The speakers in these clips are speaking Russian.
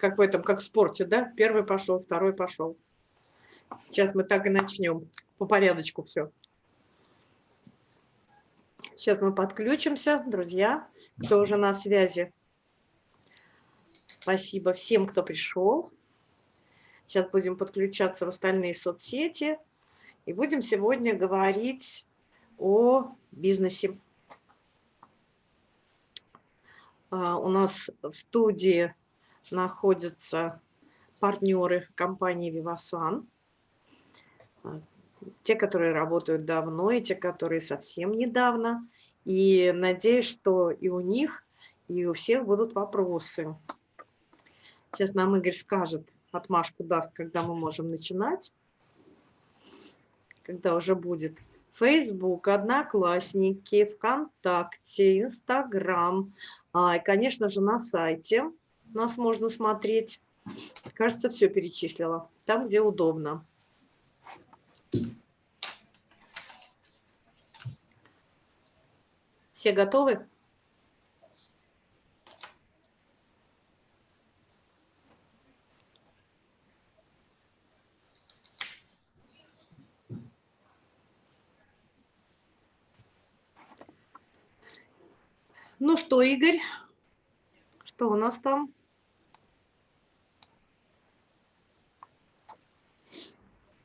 как в этом, как в спорте, да? Первый пошел, второй пошел. Сейчас мы так и начнем. По порядочку все. Сейчас мы подключимся, друзья, кто уже на связи. Спасибо всем, кто пришел. Сейчас будем подключаться в остальные соцсети. И будем сегодня говорить о бизнесе. А, у нас в студии находятся партнеры компании. А, те, которые работают давно, и те, которые совсем недавно. И надеюсь, что и у них, и у всех будут вопросы. Сейчас нам Игорь скажет, отмашку даст, когда мы можем начинать, когда уже будет. Facebook, Одноклассники, ВКонтакте, Инстаграм, а, и, конечно же, на сайте нас можно смотреть. Кажется, все перечислила. Там, где удобно. Все готовы? Ну что, Игорь, что у нас там?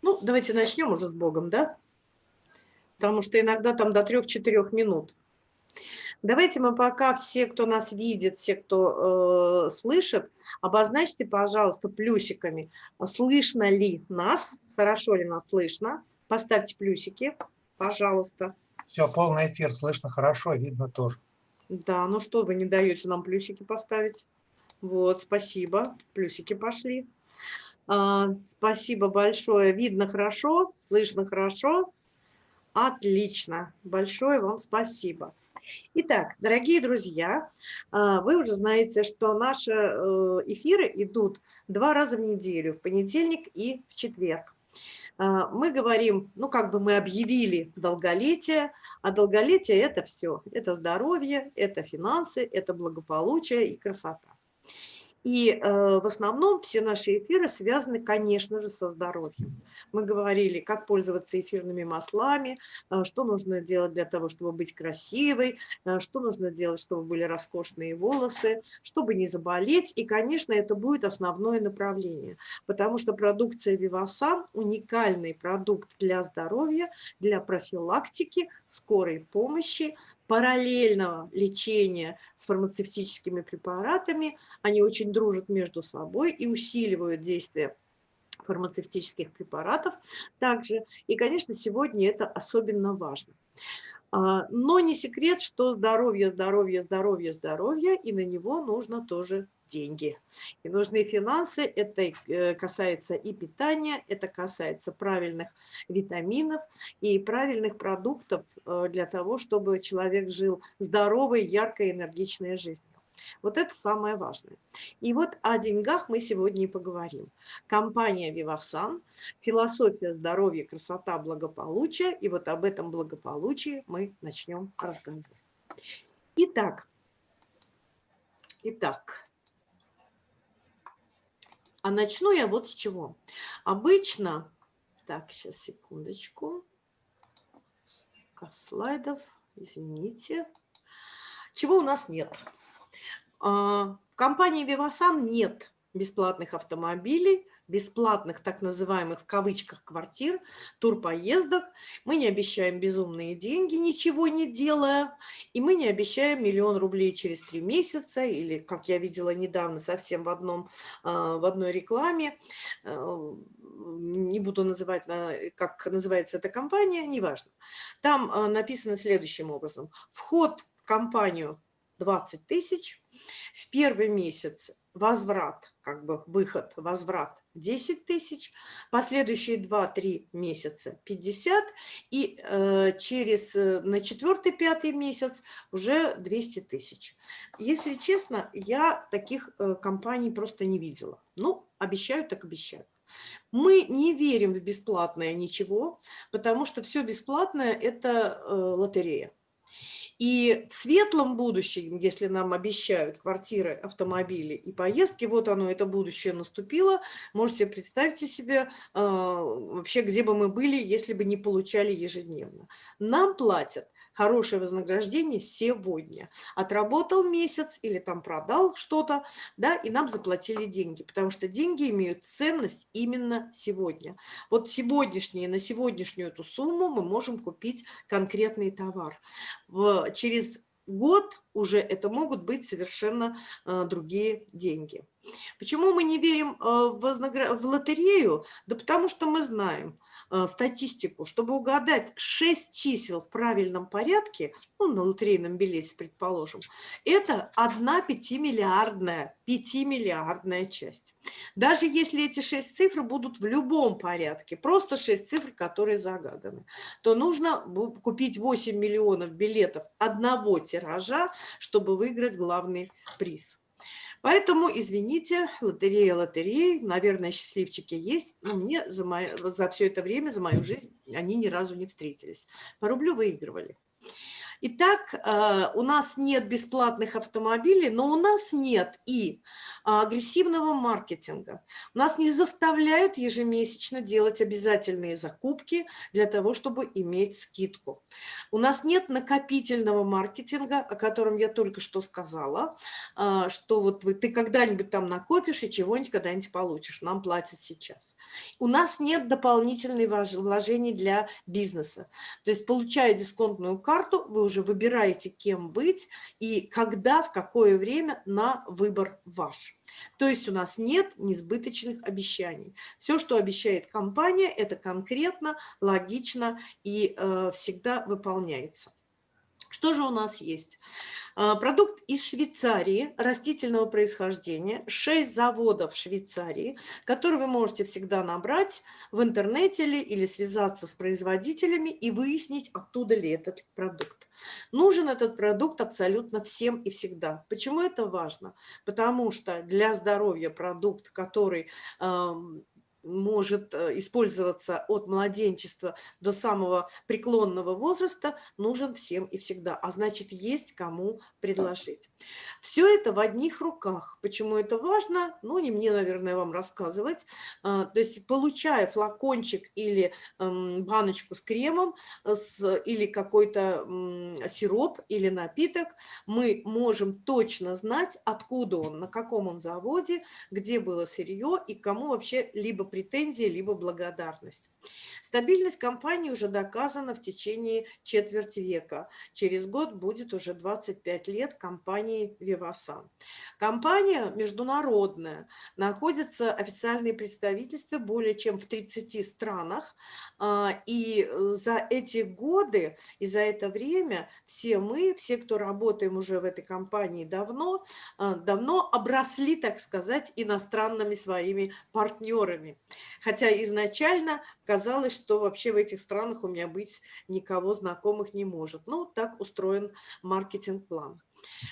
Ну, давайте начнем уже с Богом, да? Потому что иногда там до 3-4 минут. Давайте мы пока все, кто нас видит, все, кто э, слышит, обозначьте, пожалуйста, плюсиками, слышно ли нас, хорошо ли нас слышно. Поставьте плюсики, пожалуйста. Все, полный эфир, слышно хорошо, видно тоже. Да, ну что, вы не даете нам плюсики поставить? Вот, спасибо, плюсики пошли. А, спасибо большое, видно хорошо, слышно хорошо. Отлично, большое вам спасибо. Итак, дорогие друзья, а, вы уже знаете, что наши э, эфиры идут два раза в неделю, в понедельник и в четверг. А, мы говорим, ну как бы мы объявили долголетие, а долголетие это все, это здоровье, это финансы, это благополучие и красота. И э, в основном все наши эфиры связаны, конечно же, со здоровьем. Мы говорили, как пользоваться эфирными маслами, э, что нужно делать для того, чтобы быть красивой, э, что нужно делать, чтобы были роскошные волосы, чтобы не заболеть. И, конечно, это будет основное направление, потому что продукция Vivasan – уникальный продукт для здоровья, для профилактики, скорой помощи, параллельного лечения с фармацевтическими препаратами. Они очень дружат между собой и усиливают действие фармацевтических препаратов также. И, конечно, сегодня это особенно важно. А, но не секрет, что здоровье, здоровье, здоровье, здоровье, и на него нужно тоже деньги. И нужны финансы, это э, касается и питания, это касается правильных витаминов и правильных продуктов э, для того, чтобы человек жил здоровой, яркой, энергичной жизнью. Вот это самое важное. И вот о деньгах мы сегодня и поговорим. Компания Vivasan, философия здоровья, красота, благополучие. И вот об этом благополучии мы начнем разговор. Итак, итак, а начну я вот с чего. Обычно, так, сейчас, секундочку, слайдов, извините. Чего у нас нет? А, в компании Vivasan нет бесплатных автомобилей, бесплатных так называемых в кавычках квартир, турпоездок. Мы не обещаем безумные деньги, ничего не делая. И мы не обещаем миллион рублей через три месяца или, как я видела недавно совсем в, одном, а, в одной рекламе, э, не буду называть, как называется эта компания, неважно. Там а, написано следующим образом. Вход в компанию 20 тысяч, в первый месяц возврат, как бы выход, возврат 10 тысяч, последующие 2-3 месяца 50, и э, через, э, на четвертый-пятый месяц уже 200 тысяч. Если честно, я таких э, компаний просто не видела. Ну, обещают, так обещают. Мы не верим в бесплатное ничего, потому что все бесплатное – это э, лотерея. И в светлом будущем, если нам обещают квартиры, автомобили и поездки, вот оно, это будущее наступило, можете представить себе а, вообще, где бы мы были, если бы не получали ежедневно. Нам платят хорошее вознаграждение сегодня. Отработал месяц или там продал что-то, да, и нам заплатили деньги, потому что деньги имеют ценность именно сегодня. Вот сегодняшние, на сегодняшнюю эту сумму мы можем купить конкретный товар. В, через год уже это могут быть совершенно э, другие деньги. Почему мы не верим э, в, лотерею? Да потому что мы знаем э, статистику. Чтобы угадать 6 чисел в правильном порядке, ну, на лотерейном билете, предположим, это одна пятимиллиардная, пятимиллиардная часть. Даже если эти 6 цифр будут в любом порядке, просто 6 цифр, которые загаданы, то нужно купить 8 миллионов билетов одного тиража, чтобы выиграть главный приз. Поэтому, извините, лотерея лотереи, наверное, счастливчики есть, но мне за, мое, за все это время, за мою жизнь, они ни разу не встретились. По рублю выигрывали. Итак, э, у нас нет бесплатных автомобилей, но у нас нет и агрессивного маркетинга. Нас не заставляют ежемесячно делать обязательные закупки для того, чтобы иметь скидку. У нас нет накопительного маркетинга, о котором я только что сказала, э, что вот ты когда-нибудь там накопишь и чего-нибудь когда-нибудь получишь. Нам платят сейчас. У нас нет дополнительных вложений для бизнеса. То есть, получая дисконтную карту, вы уже выбираете, кем быть и когда, в какое время на выбор ваш. То есть у нас нет несбыточных обещаний. Все, что обещает компания, это конкретно, логично и э, всегда выполняется. Что же у нас есть? А, продукт из Швейцарии, растительного происхождения, 6 заводов в Швейцарии, которые вы можете всегда набрать в интернете или связаться с производителями и выяснить, оттуда ли этот продукт. Нужен этот продукт абсолютно всем и всегда. Почему это важно? Потому что для здоровья продукт, который может э, использоваться от младенчества до самого преклонного возраста, нужен всем и всегда. А значит, есть кому предложить. Все это в одних руках. Почему это важно? Ну, не мне, наверное, вам рассказывать. А, то есть, получая флакончик или эм, баночку с кремом, э, с, или какой-то сироп или напиток, мы можем точно знать, откуда он, на каком он заводе, где было сырье и кому вообще либо претензии, либо благодарность. Стабильность компании уже доказана в течение четверти века. Через год будет уже 25 лет компании Vivasan. Компания международная, находятся официальные представительства более чем в 30 странах. А, и за эти годы и за это время все мы, все, кто работаем уже в этой компании давно, а, давно обросли, так сказать, иностранными своими партнерами. Хотя изначально казалось, что вообще в этих странах у меня быть никого знакомых не может. Ну, так устроен маркетинг-план.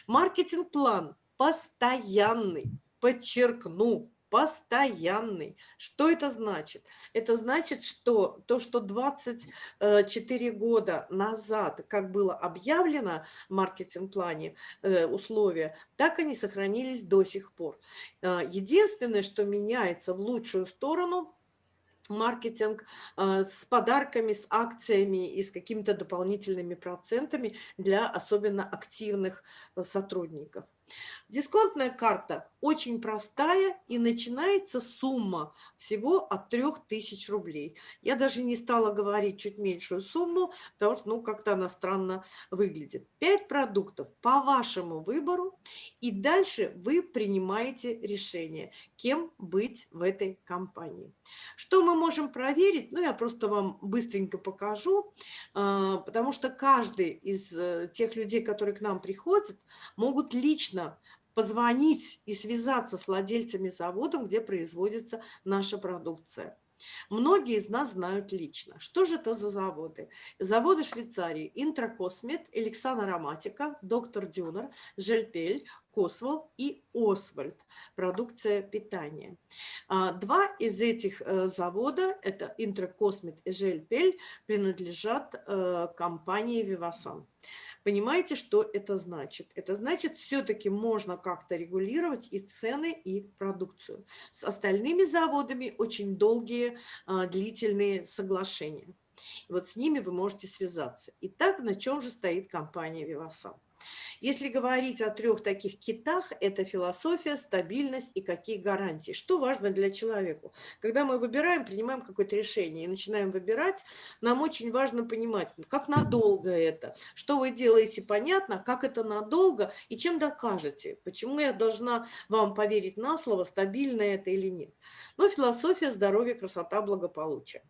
Маркетинг-план постоянный, подчеркну, постоянный. Что это значит? Это значит, что то, что 24 года назад, как было объявлено в маркетинг-плане э, условия, так они сохранились до сих пор. Э, единственное, что меняется в лучшую сторону – маркетинг э, с подарками, с акциями и с какими-то дополнительными процентами для особенно активных э, сотрудников. Дисконтная карта очень простая и начинается сумма всего от 3000 рублей. Я даже не стала говорить чуть меньшую сумму, потому что ну как-то она странно выглядит. 5 продуктов по вашему выбору и дальше вы принимаете решение, кем быть в этой компании. Что мы можем проверить? Ну я просто вам быстренько покажу, а, потому что каждый из э, тех людей, которые к нам приходят, могут лично лично позвонить и связаться с владельцами завода, где производится наша продукция. Многие из нас знают лично. Что же это за заводы? Заводы Швейцарии. Интракосмет, Элександр Ароматика, Доктор Дюнер, Жельпель, Косвол и Освальд, продукция питания. А, два из этих э, завода, это Интракосмит и Жельпель, принадлежат э, компании Вивасан. Понимаете, что это значит? Это значит, все-таки можно как-то регулировать и цены, и продукцию. С остальными заводами очень долгие, а, длительные соглашения. Вот с ними вы можете связаться. Итак, на чем же стоит компания Вивасан? Если говорить о трех таких китах, это философия, стабильность и какие гарантии. Что важно для человека? Когда мы выбираем, принимаем какое-то решение и начинаем выбирать, нам очень важно понимать, как надолго это, что вы делаете, понятно, как это надолго и чем докажете, почему я должна вам поверить на слово, стабильно это или нет. Но философия, здоровье, красота, благополучие.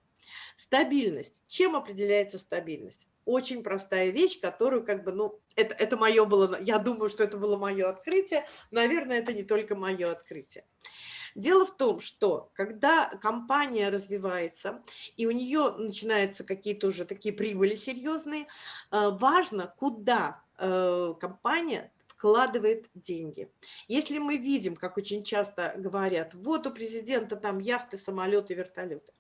Стабильность. Чем определяется стабильность? Очень простая вещь, которую как бы, ну, это, это мое было, я думаю, что это было мое открытие, наверное, это не только мое открытие. Дело в том, что когда компания развивается, и у нее начинаются какие-то уже такие прибыли серьезные, э, важно, куда э, компания вкладывает деньги. Если мы видим, как очень часто говорят, вот у президента там яхты, самолеты, вертолеты,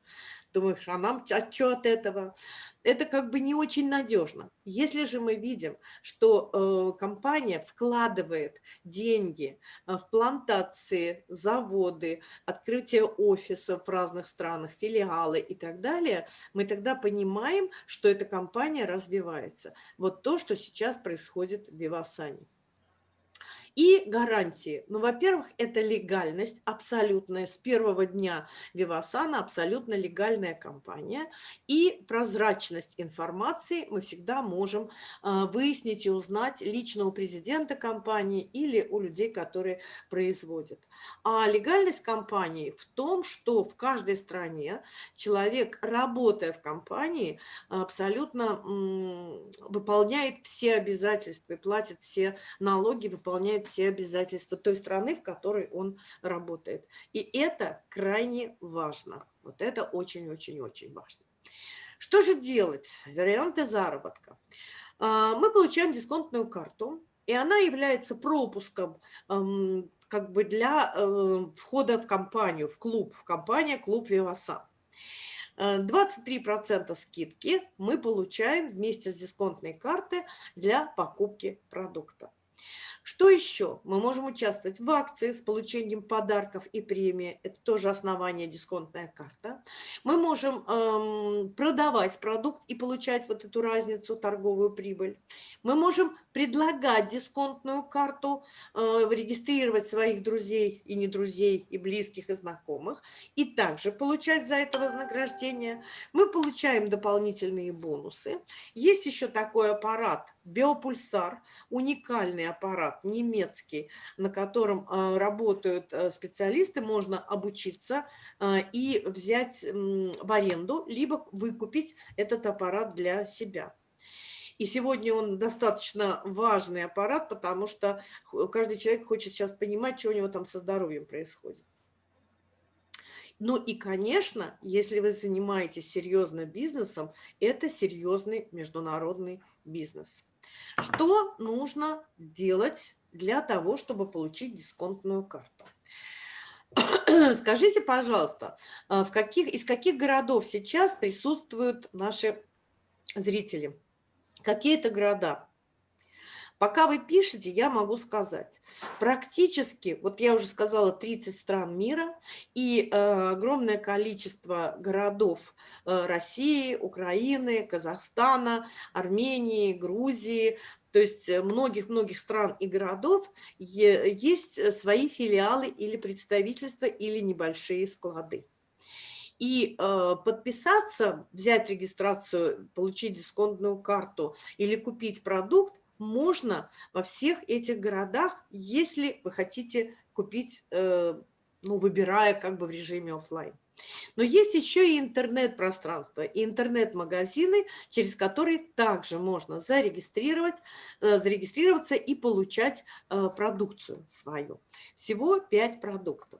думаешь, а нам а что от этого? Это как бы не очень надежно. Если же мы видим, что э, компания вкладывает деньги э, в плантации, заводы, открытие офисов в разных странах, филиалы и так далее, мы тогда понимаем, что эта компания развивается. Вот то, что сейчас происходит в Вивасане. И гарантии. Ну, во-первых, это легальность абсолютная. С первого дня Вивасана абсолютно легальная компания. И прозрачность информации мы всегда можем а, выяснить и узнать лично у президента компании или у людей, которые производят. А легальность компании в том, что в каждой стране человек, работая в компании, абсолютно выполняет все обязательства, платит все налоги, выполняет выполняет все обязательства той страны, в которой он работает. И это крайне важно. Вот это очень-очень-очень важно. Что же делать? Варианты заработка. А, мы получаем дисконтную карту, и она является пропуском как бы для э, входа в компанию, в клуб, в компания «Клуб Вивасан». 23% скидки мы получаем вместе с дисконтной картой для покупки продукта. Что еще? Мы можем участвовать в акции с получением подарков и премии. Это тоже основание дисконтная карта. Мы можем эм, продавать продукт и получать вот эту разницу, торговую прибыль. Мы можем предлагать дисконтную карту, э, регистрировать своих друзей и не друзей, и близких, и знакомых, и также получать за это вознаграждение. Мы получаем дополнительные бонусы. Есть еще такой аппарат, биопульсар, уникальный аппарат, аппарат немецкий, на котором а, работают э, специалисты, можно обучиться а, и взять в аренду, либо выкупить этот аппарат для себя. И сегодня он достаточно важный аппарат, потому что каждый человек хочет сейчас понимать, что у него там со здоровьем происходит. Ну и, конечно, если вы занимаетесь серьезным бизнесом, это серьезный международный бизнес. Что нужно делать для того, чтобы получить дисконтную карту? Скажите, пожалуйста, а, в каких, из каких городов сейчас присутствуют наши зрители? Какие это города? Пока вы пишете, я могу сказать, практически, вот я уже сказала, 30 стран мира и э, огромное количество городов э, России, Украины, Казахстана, Армении, Грузии, то есть многих-многих стран и городов есть свои филиалы или представительства, или небольшие склады. И э, подписаться, взять регистрацию, получить дисконтную карту или купить продукт можно во всех этих городах, если вы хотите купить, э, ну, выбирая как бы в режиме офлайн. Но есть еще и интернет-пространство, и интернет-магазины, через которые также можно зарегистрировать, э, зарегистрироваться и получать э, продукцию свою. Всего 5 продуктов.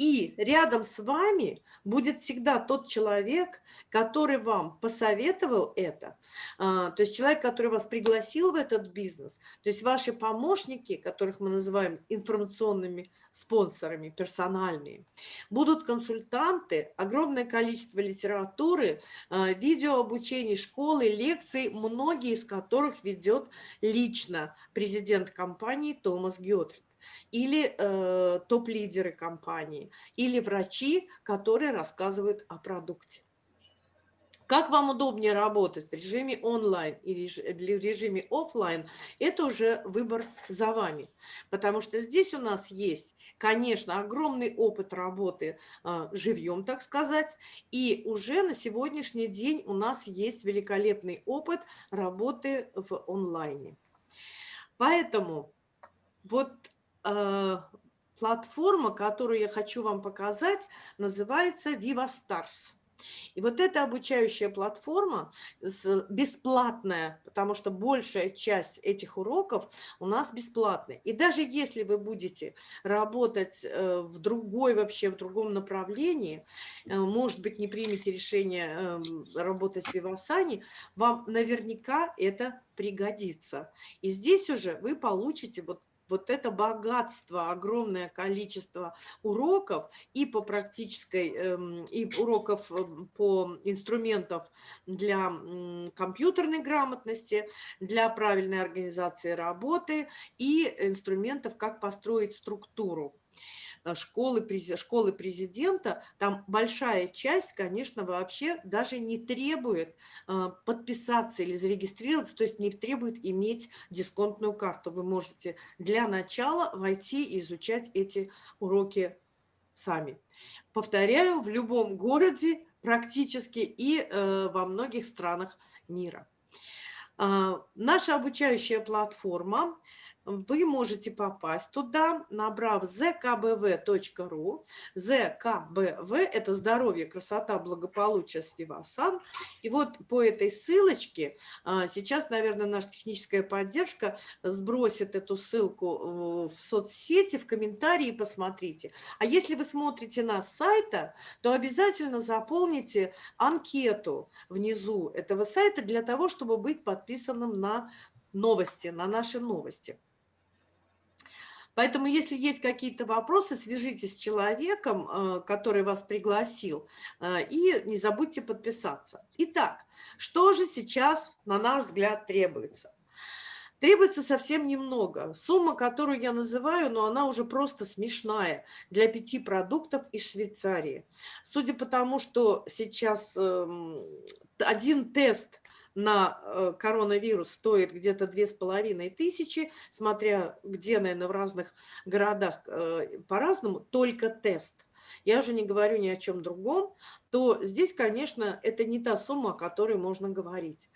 И рядом с вами будет всегда тот человек, который вам посоветовал это. А, то есть человек, который вас пригласил в этот бизнес. То есть ваши помощники, которых мы называем информационными спонсорами, персональные, будут консультанты, огромное количество литературы, а, видеообучений, школы, лекций, многие из которых ведет лично президент компании Томас Геотрид или э, топ-лидеры компании, или врачи, которые рассказывают о продукте. Как вам удобнее работать в режиме онлайн или в режиме офлайн, это уже выбор за вами. Потому что здесь у нас есть, конечно, огромный опыт работы э, живьем, так сказать, и уже на сегодняшний день у нас есть великолепный опыт работы в онлайне. Поэтому вот платформа, которую я хочу вам показать, называется Viva Stars. И вот эта обучающая платформа бесплатная, потому что большая часть этих уроков у нас бесплатная. И даже если вы будете работать э, в другой вообще, в другом направлении, э, может быть, не примете решение эм, работать в Вивасане, вам наверняка это пригодится. И здесь уже вы получите вот вот это богатство, огромное количество уроков и по практической, эм, и уроков эм, по инструментов для компьютерной грамотности, для правильной организации работы и инструментов, как построить структуру. Э, школы, школы президента, там большая часть, конечно, вообще даже не требует э, подписаться или зарегистрироваться, то есть не требует иметь дисконтную карту. Вы можете для начала войти и изучать эти уроки сами. Повторяю, в любом городе практически и э, во многих странах мира. Наша обучающая платформа вы можете попасть туда, набрав zkbv.ru. zkbv – это здоровье, красота, благополучие, Свивасан. И вот по этой ссылочке, а, сейчас, наверное, наша техническая поддержка сбросит эту ссылку в соцсети, в комментарии, посмотрите. А если вы смотрите на сайта, то обязательно заполните анкету внизу этого сайта для того, чтобы быть подписанным на новости, на наши новости. Поэтому, если есть какие-то вопросы, свяжитесь с человеком, э, который вас пригласил, э, и не забудьте подписаться. Итак, что же сейчас, на наш взгляд, требуется? Требуется совсем немного. Сумма, которую я называю, но она уже просто смешная для пяти продуктов из Швейцарии. Судя по тому, что сейчас эм, один тест на э, коронавирус стоит где-то две с половиной тысячи, смотря где, наверное, в разных городах э, по-разному, только тест. Я уже не говорю ни о чем другом, то здесь, конечно, это не та сумма, о которой можно говорить.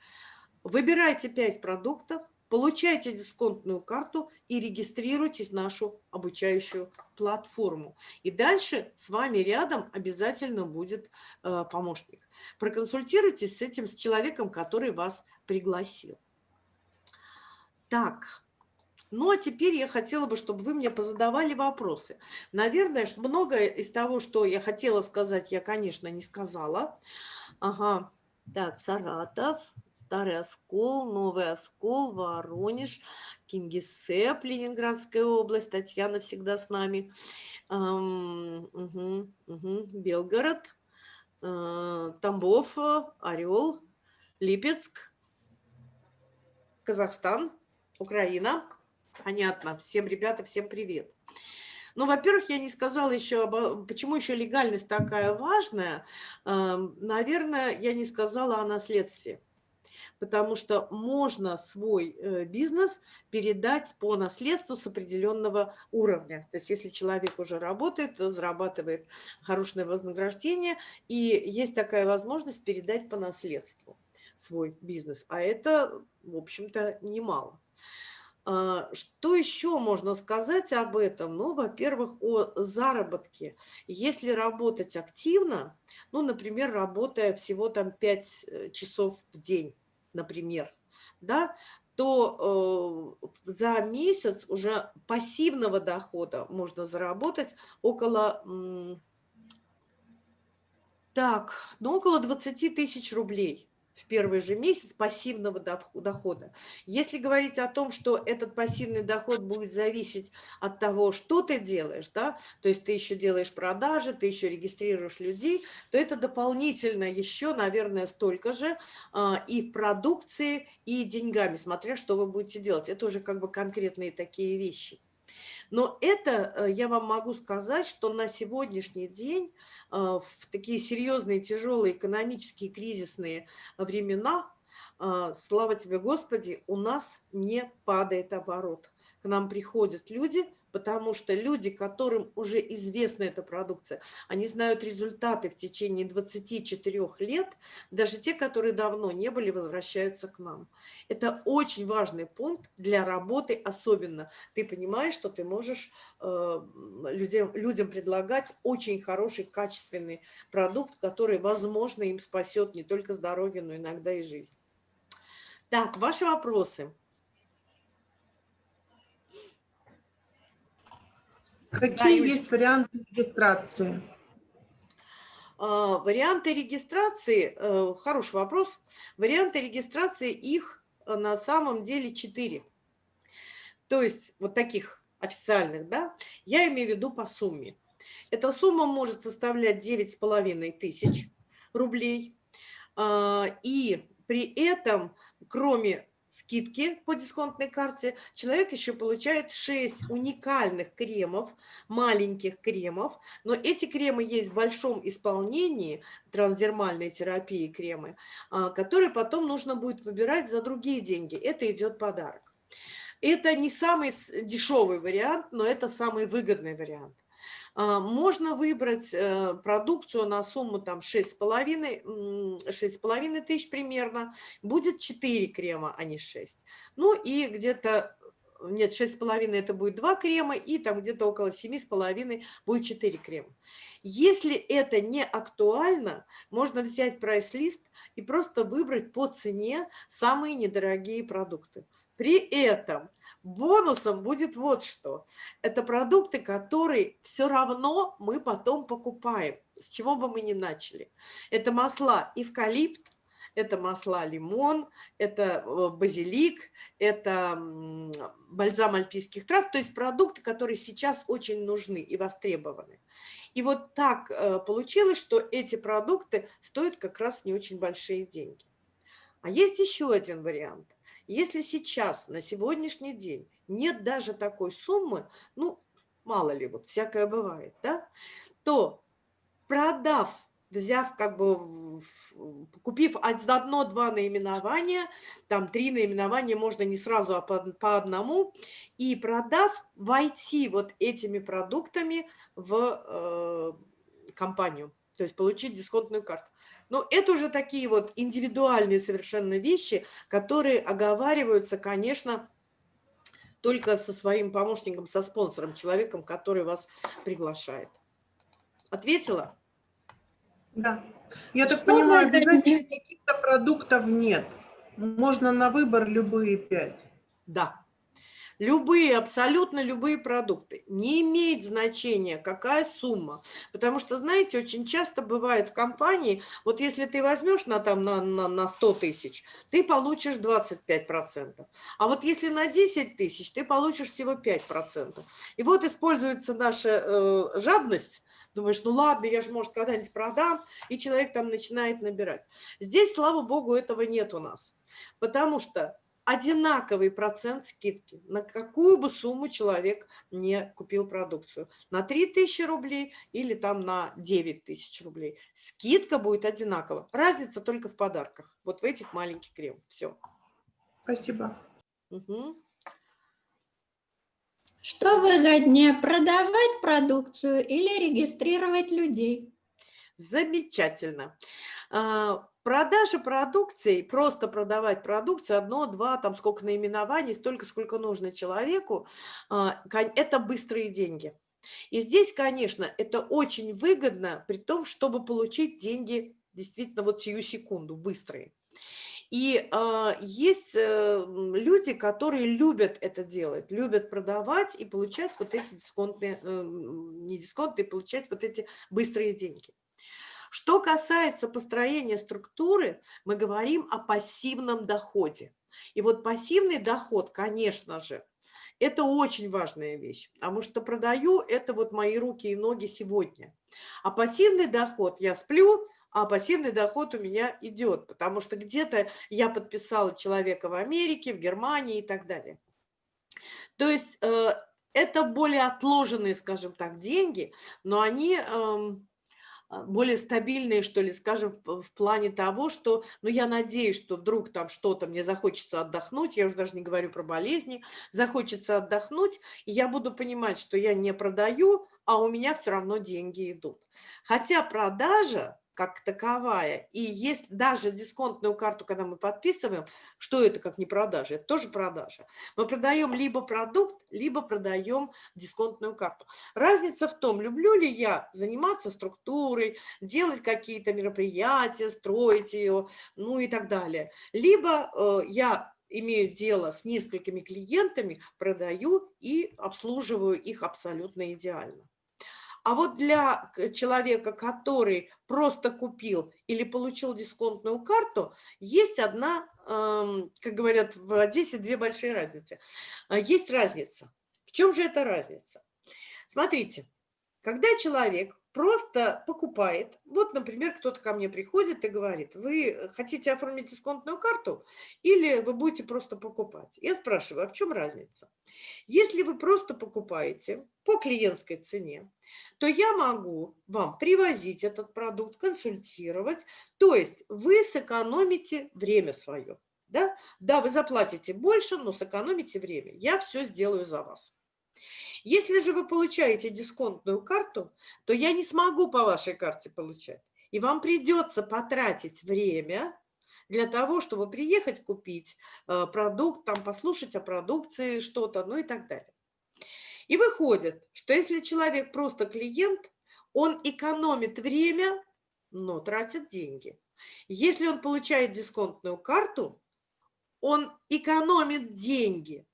Выбирайте 5 продуктов, Получайте дисконтную карту и регистрируйтесь в нашу обучающую платформу. И дальше с вами рядом обязательно будет э, помощник. Проконсультируйтесь с этим, с человеком, который вас пригласил. Так, ну а теперь я хотела бы, чтобы вы мне позадавали вопросы. Наверное, многое из того, что я хотела сказать, я, конечно, не сказала. Ага, так, Саратов. Старый Оскол, Новый Оскол, Воронеж, Кингисепп, Ленинградская область, Татьяна всегда с нами, эм, угу, угу, Белгород, э, Тамбов, Орел, Липецк, Казахстан, Украина. Понятно. Всем, ребята, всем привет. Ну, во-первых, я не сказала еще, почему еще легальность такая важная. Наверное, я не сказала о наследстве потому что можно свой э, бизнес передать по наследству с определенного уровня. То есть если человек уже работает, зарабатывает хорошее вознаграждение, и есть такая возможность передать по наследству свой бизнес. А это, в общем-то, немало. А, что еще можно сказать об этом? Ну, во-первых, о заработке. Если работать активно, ну, например, работая всего там 5 э, часов в день, например, да, то э, за месяц уже пассивного дохода можно заработать около, так, ну, около 20 тысяч рублей в первый же месяц пассивного дохода. Если говорить о том, что этот пассивный доход будет зависеть от того, что ты делаешь, да, то есть ты еще делаешь продажи, ты еще регистрируешь людей, то это дополнительно еще, наверное, столько же а, и в продукции, и деньгами, смотря что вы будете делать. Это уже как бы конкретные такие вещи. Но это э, я вам могу сказать, что на сегодняшний день э, в такие серьезные, тяжелые экономические кризисные времена, э, слава тебе, Господи, у нас не падает оборот к нам приходят люди, потому что люди, которым уже известна эта продукция, они знают результаты в течение 24 лет, даже те, которые давно не были, возвращаются к нам. Это очень важный пункт для работы особенно. Ты понимаешь, что ты можешь э, людям, людям предлагать очень хороший, качественный продукт, который, возможно, им спасет не только здоровье, но иногда и жизнь. Так, ваши вопросы. Какие да, есть варианты регистрации? А, варианты регистрации, э, хороший вопрос. Варианты регистрации, их э, на самом деле четыре. То есть вот таких официальных, да, я имею в виду по сумме. Эта сумма может составлять 9,5 тысяч рублей. А, и при этом, кроме скидки по дисконтной карте, человек еще получает 6 уникальных кремов, маленьких кремов, но эти кремы есть в большом исполнении, трансдермальной терапии кремы, а, которые потом нужно будет выбирать за другие деньги. Это идет подарок. Это не самый дешевый вариант, но это самый выгодный вариант. А, можно выбрать э, продукцию на сумму там 6,5 тысяч примерно. Будет 4 крема, а не 6. Ну и где-то нет, 6,5 это будет 2 крема, и там где-то около 7,5 будет 4 крема. Если это не актуально, можно взять прайс-лист и просто выбрать по цене самые недорогие продукты. При этом бонусом будет вот что. Это продукты, которые все равно мы потом покупаем, с чего бы мы ни начали. Это масла эвкалипт, это масла лимон, это э, базилик, это бальзам альпийских трав, то есть продукты, которые сейчас очень нужны и востребованы. И вот так э, получилось, что эти продукты стоят как раз не очень большие деньги. А есть еще один вариант. Если сейчас, на сегодняшний день, нет даже такой суммы, ну, мало ли, вот всякое бывает, да, то продав взяв как бы, купив одно-два наименования, там три наименования можно не сразу, а по, по одному, и продав, войти вот этими продуктами в э, компанию, то есть получить дисконтную карту. Но это уже такие вот индивидуальные совершенно вещи, которые оговариваются, конечно, только со своим помощником, со спонсором, человеком, который вас приглашает. Ответила? Да. Я так Что понимаю, обязательно каких-то продуктов нет. Можно на выбор любые пять. Да. Любые, абсолютно любые продукты. Не имеет значения, какая сумма. Потому что, знаете, очень часто бывает в компании, вот если ты возьмешь на, там, на, на, на 100 тысяч, ты получишь 25%. А вот если на 10 тысяч, ты получишь всего 5%. И вот используется наша э, жадность. Думаешь, ну ладно, я же, может, когда-нибудь продам. И человек там начинает набирать. Здесь, слава богу, этого нет у нас. Потому что одинаковый процент скидки, на какую бы сумму человек не купил продукцию. На 3000 рублей или там на 9000 рублей. Скидка будет одинакова. Разница только в подарках. Вот в этих маленьких крем. Все. Спасибо. Угу. Что выгоднее, продавать продукцию или регистрировать людей? Замечательно. Продажа продукции, просто продавать продукцию, одно, два, там сколько наименований, столько, сколько нужно человеку, а, это быстрые деньги. И здесь, конечно, это очень выгодно, при том, чтобы получить деньги действительно вот сию секунду, быстрые. И а, есть э, люди, которые любят это делать, любят продавать и получать вот эти дисконтные, э, не дисконтные, получать вот эти быстрые деньги. Что касается построения структуры, мы говорим о пассивном доходе. И вот пассивный доход, конечно же, это очень важная вещь, потому что продаю это вот мои руки и ноги сегодня. А пассивный доход, я сплю, а пассивный доход у меня идет, потому что где-то я подписала человека в Америке, в Германии и так далее. То есть э, это более отложенные, скажем так, деньги, но они эм, более стабильные, что ли, скажем, в в плане того, что, ну, я надеюсь, что вдруг там что-то мне захочется отдохнуть, я уже даже не говорю про болезни, захочется отдохнуть, и я буду понимать, что я не продаю, а у меня все равно деньги идут. Хотя продажа как таковая, и есть даже дисконтную карту, когда мы подписываем, что это как не продажа, это тоже продажа. Мы продаем либо продукт, либо продаем дисконтную карту. Разница в том, люблю ли я заниматься структурой, делать какие-то мероприятия, строить ее, ну и так далее. Либо э, я имею дело с несколькими клиентами, продаю и обслуживаю их абсолютно идеально. А вот для к- человека, который просто купил или получил дисконтную карту, есть одна, эм, как говорят в Одессе, две большие разницы. А, Есть разница. В чем же эта разница? Смотрите, когда человек просто покупает, вот, например, кто-то ко мне приходит и говорит, вы хотите оформить дисконтную карту или вы будете просто покупать? Я спрашиваю, а в чем разница? Если вы просто покупаете по клиентской цене, то я могу вам привозить этот продукт, консультировать, то есть вы сэкономите время свое. Да? да, вы заплатите больше, но сэкономите время. Я все сделаю за вас. Если же вы получаете дисконтную карту, то я не смогу по вашей карте получать. И вам придется потратить время для того, чтобы приехать купить э, продукт, там послушать о продукции что-то, ну и так далее. И выходит, что если человек просто клиент, он экономит время, но тратит деньги. Если он получает дисконтную карту, он экономит деньги,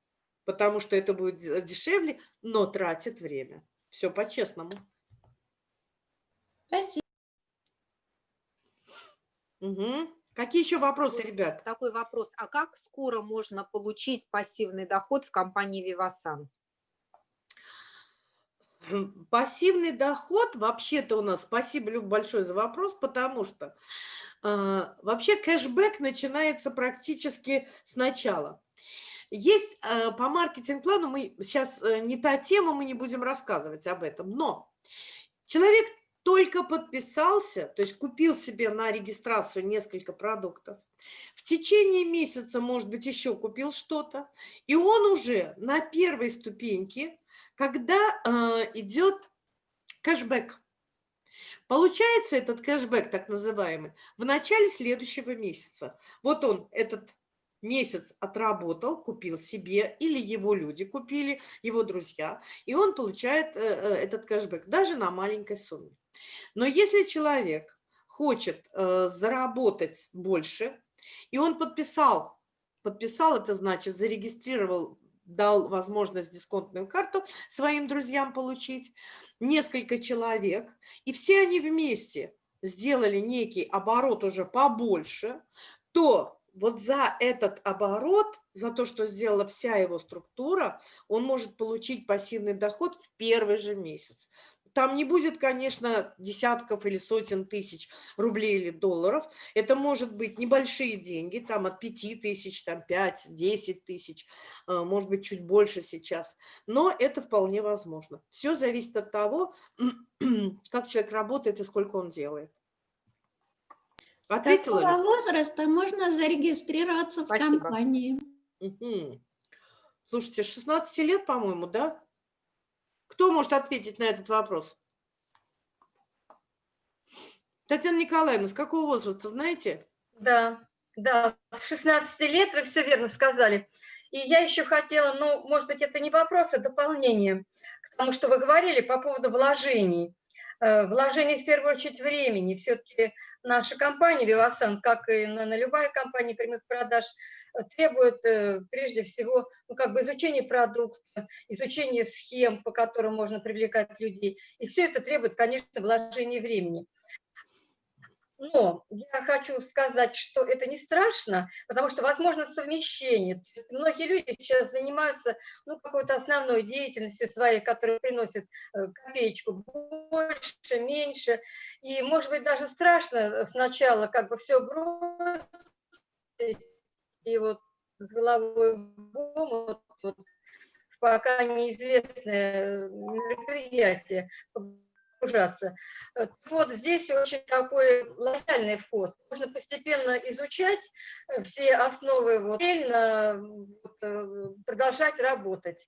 потому что это будет де- дешевле, но тратит время. Все по-честному. Спасибо. Мгм. Какие еще вопросы, ребят? Такой вопрос. А как скоро можно получить пассивный доход в компании? Хм, Пассивный доход, вообще-то у нас, спасибо, Люк, большое за вопрос, потому что а, вообще кэшбэк начинается практически сначала. Есть а, по маркетинг-плану, мы сейчас не та тема, мы не будем рассказывать об этом, но человек только подписался, то есть купил себе на регистрацию несколько продуктов, в течение месяца, может быть, еще купил что-то, и он уже на первой ступеньке когда а, идет кэшбэк. Получается этот кэшбэк, так называемый, в начале следующего месяца. Вот он этот месяц отработал, купил себе, или его люди купили, его друзья, и он получает э, э, этот кэшбэк даже на маленькой сумме. Но если человек хочет э, заработать больше, и он подписал, подписал, это значит зарегистрировал дал возможность дисконтную карту своим друзьям получить, несколько человек, и все они вместе сделали некий оборот уже побольше, то вот за этот оборот, за то, что сделала вся его структура, он может получить пассивный доход в первый же месяц. Там не будет, конечно, десятков или сотен тысяч рублей или долларов. Это может быть небольшие деньги, там от 5 тысяч, там 5-10 тысяч, а, может быть, чуть больше сейчас. Но это вполне возможно. Все зависит от того, как человек работает и сколько он делает. Ответила Какого ли? возраста можно зарегистрироваться в Спасибо. компании? Мгм. Слушайте, с 16 лет, по-моему, да? Кто может ответить на этот вопрос? Татьяна Николаевна, с какого возраста, знаете? Да, да, с 16 лет вы все верно сказали. И я еще хотела, ну, может быть, это не вопрос, а дополнение к тому, что вы говорили по поводу вложений. э, вложение в первую очередь времени. Все-таки наша компания Вивасан, как и на, на любая компания прямых продаж, э, требует э, прежде всего ну, как бы изучения продукта, изучения схем, по которым можно привлекать людей. И все это требует, конечно, вложения времени. Но я хочу сказать, что это не страшно, потому что возможно совмещение. Многие люди сейчас занимаются ну, какой-то основной деятельностью своей, которая приносит э, копеечку больше, меньше. И, может быть, даже страшно сначала как бы все бросить и вот с головой в омут, вот, пока неизвестное мероприятие погружаться. Э, вот здесь очень такой лояльный вход. Можно постепенно изучать э, все основы, вот, э, продолжать работать.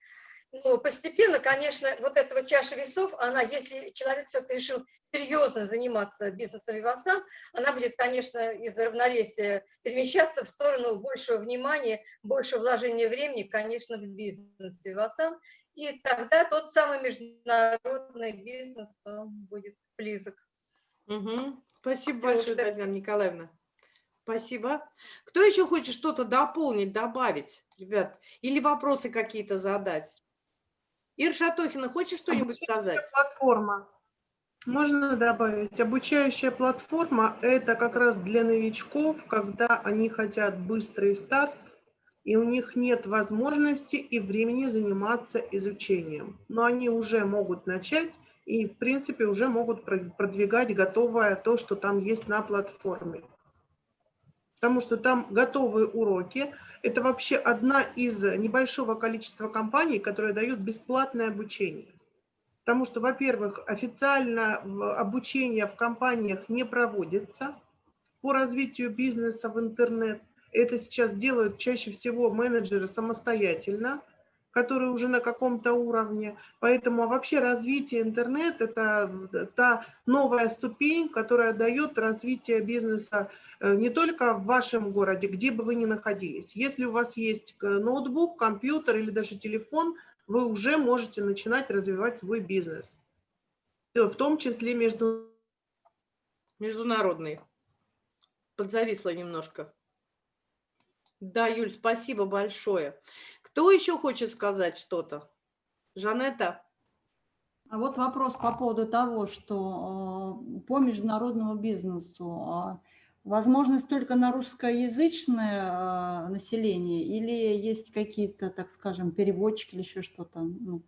Но постепенно, конечно, вот эта вот чаша весов, она, если человек все-таки решил серьезно заниматься бизнесом Вивасан, она будет, конечно, из равновесия перемещаться в сторону большего внимания, большего вложения времени, конечно, в бизнес Вивасан. И тогда тот самый международный бизнес он будет близок. Угу. Спасибо Потому большое, что- Татьяна Николаевна. Спасибо. Кто еще хочет что-то дополнить, добавить, ребят? Или вопросы какие-то задать? Ира Шатохина, хочешь что-нибудь сказать? Платформа. Можно добавить, обучающая платформа – это как раз для новичков, когда они хотят быстрый старт, и у них нет возможности и времени заниматься изучением. Но они уже могут начать и, в принципе, уже могут про- продвигать готовое то, что там есть на платформе. Потому что там готовые уроки. Это вообще одна из небольшого количества компаний, которые дают бесплатное обучение. Потому что, во-первых, официально обучение в компаниях не проводится по развитию бизнеса в интернет. Это сейчас делают чаще всего менеджеры самостоятельно, которые уже на каком-то уровне. Поэтому вообще развитие интернет – это та новая ступень, которая дает развитие бизнеса э, не только в вашем городе, где бы вы ни находились. Если у вас есть э, ноутбук, компьютер или даже телефон, вы уже можете начинать развивать свой бизнес. Э, В том числе между Международный. Подзависла немножко. Да, Юль, спасибо большое. Кто еще хочет сказать что-то? Жанетта? А вот вопрос по поводу того, что э, по международному бизнесу а, возможность только на русскоязычное э, население или есть какие-то, так скажем, переводчики или еще что-то? Ну,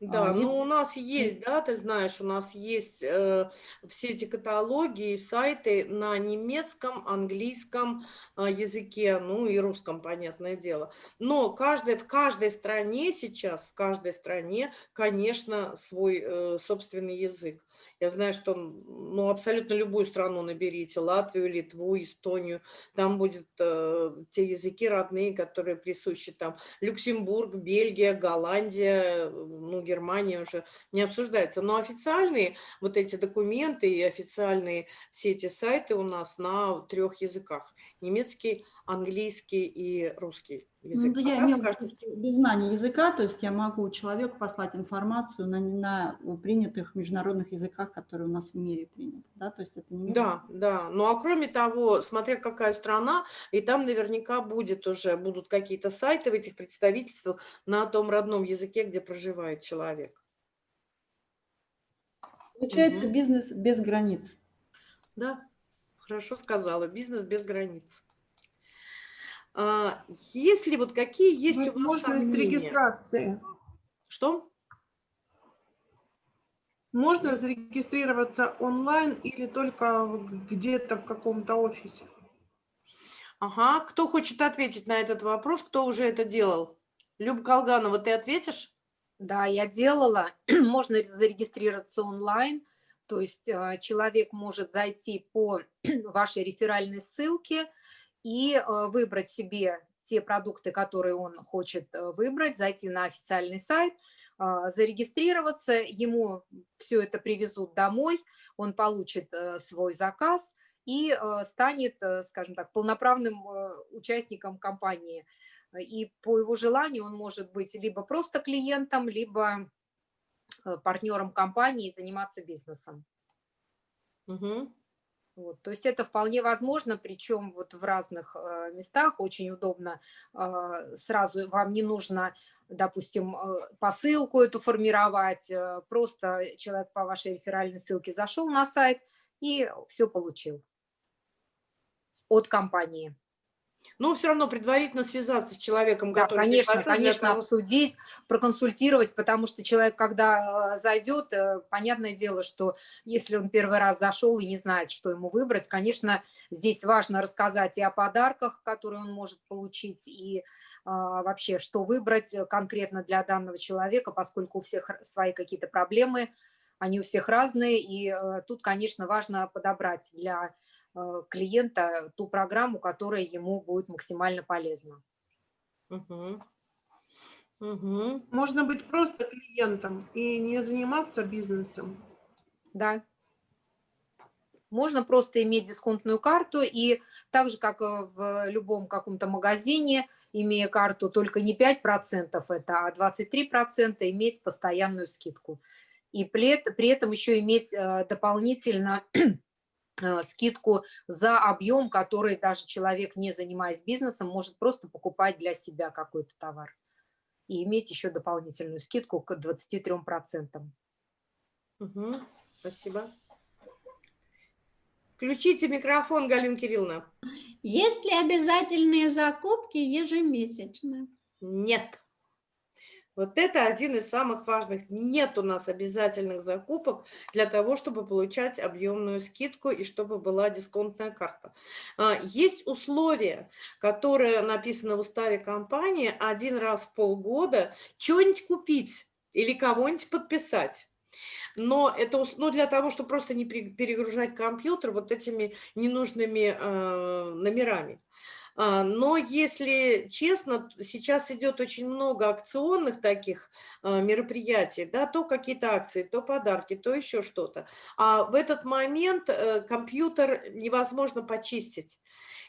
Да, А, ну есть- у нас есть, да, ты знаешь, у нас есть э, все эти каталоги и сайты на немецком, английском э, языке, ну и русском, понятное дело. Но каждой, в каждой стране сейчас, в каждой стране, конечно, свой э, собственный язык. Я знаю, что ну, абсолютно любую страну наберите, Латвию, Литву, Эстонию, там будут э, те языки родные, которые присущи там. Люксембург, Бельгия, Голландия, э, ну, Германия уже не обсуждается. Но официальные вот эти документы и официальные все эти сайты у нас на трех языках. Немецкий, английский и русский язык. ну, да я А так имею каждый- виду, без знания языка, то есть я могу человеку послать информацию на, на принятых международных языках, которые у нас в мире приняты, да, то есть это не Да, да. Ну а кроме того, смотря какая страна, и там наверняка будет уже, будут какие-то сайты в этих представительствах на том родном языке, где проживает человек. Получается Мгм. бизнес без границ. Да, хорошо сказала. Бизнес без границ. А, Если вот какие есть у вас возможность сомнения? регистрации. Что? Можно зарегистрироваться онлайн или только где-то в каком-то офисе? Ага, кто хочет ответить на этот вопрос, кто уже это делал? Люба Колганова, ты ответишь? Да, я делала. Можно зарегистрироваться онлайн. То есть э, человек может зайти по вашей реферальной ссылке и э, выбрать себе те продукты, которые он хочет э, выбрать, зайти на официальный сайт, а, зарегистрироваться, ему все это привезут домой, он получит э, свой заказ и станет, скажем так, полноправным участником компании. И по его желанию он может быть либо просто клиентом, либо партнером компании и заниматься бизнесом. Мгм. Вот, то есть это вполне возможно, причем вот в разных э, местах очень удобно. э, сразу вам не нужно, допустим, э, посылку эту формировать, просто человек по вашей реферальной ссылке зашел на сайт и все получил от компании. Ну, все равно предварительно связаться с человеком, Да, который конечно, конечно, того- обсудить, проконсультировать, потому что человек, когда э, зайдет, э, понятное дело, что если он первый раз зашел и не знает, что ему выбрать, конечно, здесь важно рассказать и о подарках, которые он может получить, и а, вообще, что выбрать э, конкретно для данного человека, поскольку у всех свои какие-то проблемы, они у всех разные, и тут, конечно, важно подобрать для клиента ту программу, которая ему будет максимально полезна. Мгм. Мгм. Можно быть просто клиентом и не заниматься бизнесом. Да. Можно просто иметь дисконтную карту и так же, как э, в любом каком-то магазине, имея карту только не 5% это, а 23% иметь постоянную скидку. И при, эт- при этом еще иметь э, дополнительно э, скидку за объем, который даже человек, не занимаясь бизнесом, может просто покупать для себя какой-то товар. И иметь еще дополнительную скидку к 23%. Мгм. Спасибо. Включите микрофон, Галина Кирилловна. Есть ли обязательные закупки ежемесячно? Нет. Вот это один из самых важных. Нет у нас обязательных закупок для того, чтобы получать объемную скидку и чтобы была дисконтная карта. А, Есть условия, которые написаны в уставе компании один раз в полгода что-нибудь купить или кого-нибудь подписать. Но это ну, для того, чтобы просто не пере- перегружать компьютер вот этими ненужными э, номерами. А, Но если честно, сейчас идет очень много акционных таких а, мероприятий, да, то какие-то акции, то подарки, то еще что-то. А в этот момент э, компьютер невозможно почистить.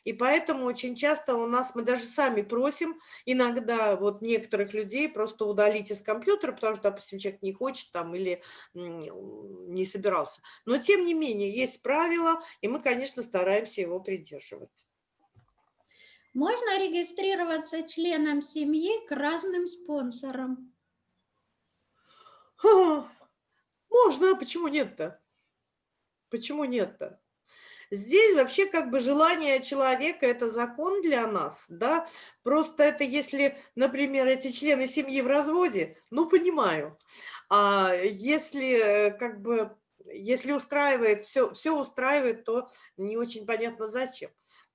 И поэтому очень часто у нас, мы даже сами просим иногда вот некоторых людей просто удалить из компьютера, потому что, допустим, человек не хочет там или не собирался. Но тем не менее, есть правила, и мы, конечно, стараемся его придерживать. Можно регистрироваться членом семьи к разным спонсорам? Ха, Можно, а почему нет-то? Почему нет-то? Здесь вообще как бы желание человека – это закон для нас, да? Просто это если, например, эти члены семьи в разводе, ну, понимаю. А если э, как бы, если устраивает, все, все устраивает, то не очень понятно зачем.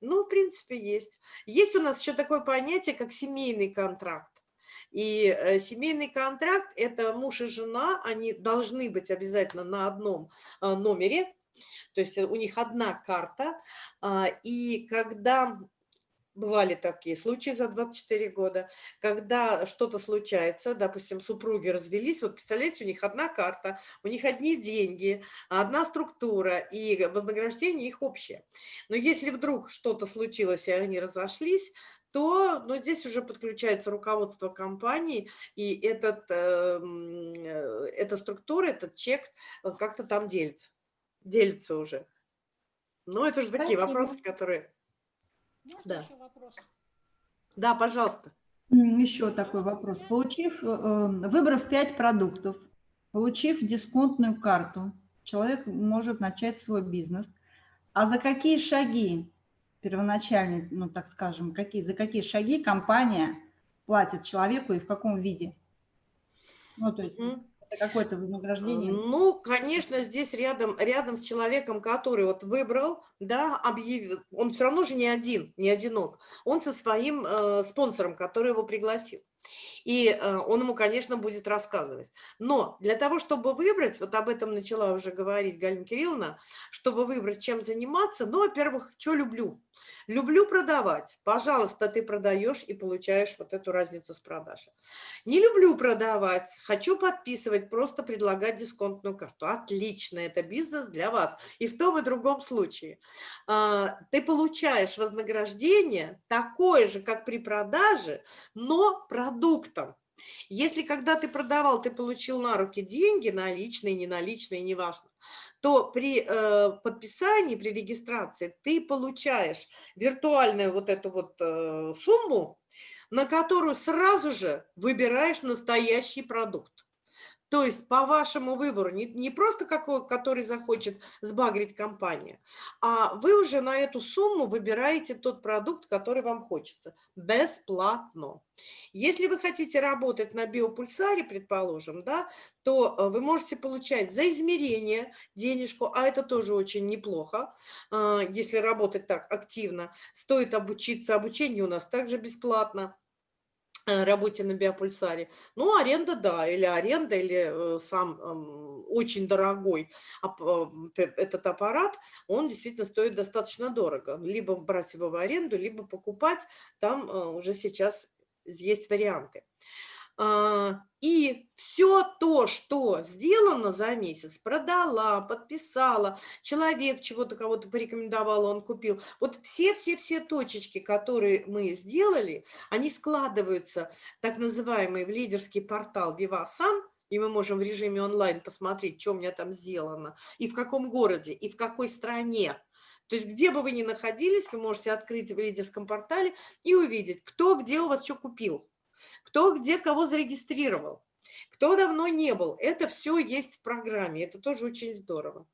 Ну, в принципе, есть. Есть у нас еще такое понятие, как семейный контракт. И э, семейный контракт – это муж и жена, они должны быть обязательно на одном а, номере, то есть э, у них одна карта. а, И когда бывали такие случаи за 24 года, когда что-то случается, допустим, супруги развелись, вот представляете, у них одна карта, у них одни деньги, одна структура, и вознаграждение их общее. Но если вдруг что-то случилось, и они разошлись, то ну, здесь уже подключается руководство компании, и этот, э, м, э, эта структура, этот чек как-то там делится, делится уже. Ну, это же такие Спасибо. вопросы, которые... Можно Да. еще вопрос? Да, пожалуйста. Еще такой вопрос. Получив, э, э, выбрав 5 продуктов, получив дисконтную карту, человек может начать свой бизнес. А за какие шаги первоначальные, ну так скажем, какие, за какие шаги компания платит человеку и в каком виде? Ну, то есть какое-то вознаграждение. Ну, конечно, здесь рядом, рядом с человеком, который вот выбрал, да, объявил, он все равно же не один, не одинок, он со своим э, спонсором, который его пригласил. И э, он ему, конечно, будет рассказывать. Но для того, чтобы выбрать, вот об этом начала уже говорить Галина Кирилловна, чтобы выбрать, чем заниматься, ну, во-первых, что люблю? Люблю продавать. Пожалуйста, ты продаешь и получаешь вот эту разницу с продажи. Не люблю продавать, хочу подписывать, просто предлагать дисконтную карту. Отлично, это бизнес для вас. И в том и другом случае. А, Ты получаешь вознаграждение такое же, как при продаже, но продуктом. Если когда ты продавал, ты получил на руки деньги, наличные, неналичные, неважно, то при э, подписании, при регистрации ты получаешь виртуальную вот эту вот э, сумму, на которую сразу же выбираешь настоящий продукт. То есть по вашему выбору, не, не просто какой, который захочет сбагрить компания, а вы уже на эту сумму выбираете тот продукт, который вам хочется, бесплатно. Если вы хотите работать на биопульсаре, предположим, да, то э, вы можете получать за измерение денежку, а это тоже очень неплохо, э, если работать так активно. Стоит обучиться, обучение у нас также бесплатно. Э, работе на биопульсаре. Ну, аренда, да, или аренда, или э, сам очень дорогой этот аппарат, он действительно стоит достаточно дорого. Либо брать его в аренду, либо покупать, там э, уже сейчас есть варианты. А, и все то, что сделано за месяц, продала, подписала, человек чего-то кого-то порекомендовал, он купил. Вот все-все-все точечки, которые мы сделали, они складываются, так называемый, в лидерский портал Vivasan, и мы можем в режиме онлайн посмотреть, что у меня там сделано, и в каком городе, и в какой стране. То есть где бы вы ни находились, вы можете открыть в лидерском портале и увидеть, кто где у вас что купил кто где кого зарегистрировал, кто давно не был. Это все есть в программе, это тоже очень здорово.